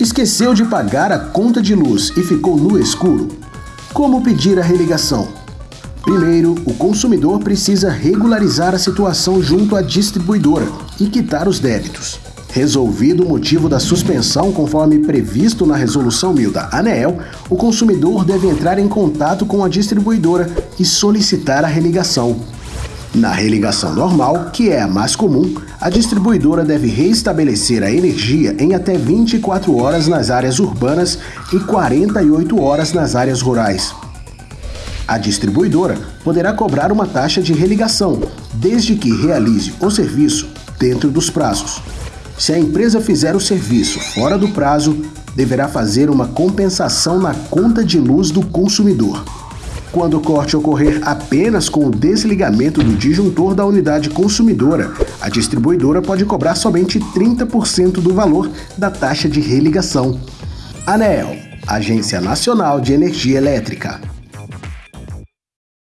Esqueceu de pagar a conta de luz e ficou no escuro? Como pedir a religação? Primeiro, o consumidor precisa regularizar a situação junto à distribuidora e quitar os débitos. Resolvido o motivo da suspensão conforme previsto na Resolução 1000 da ANEEL, o consumidor deve entrar em contato com a distribuidora e solicitar a religação. Na religação normal, que é a mais comum, a distribuidora deve restabelecer a energia em até 24 horas nas áreas urbanas e 48 horas nas áreas rurais. A distribuidora poderá cobrar uma taxa de religação, desde que realize o serviço dentro dos prazos. Se a empresa fizer o serviço fora do prazo, deverá fazer uma compensação na conta de luz do consumidor. Quando o corte ocorrer apenas com o desligamento do disjuntor da unidade consumidora, a distribuidora pode cobrar somente 30% do valor da taxa de religação. ANEEL, Agência Nacional de Energia Elétrica.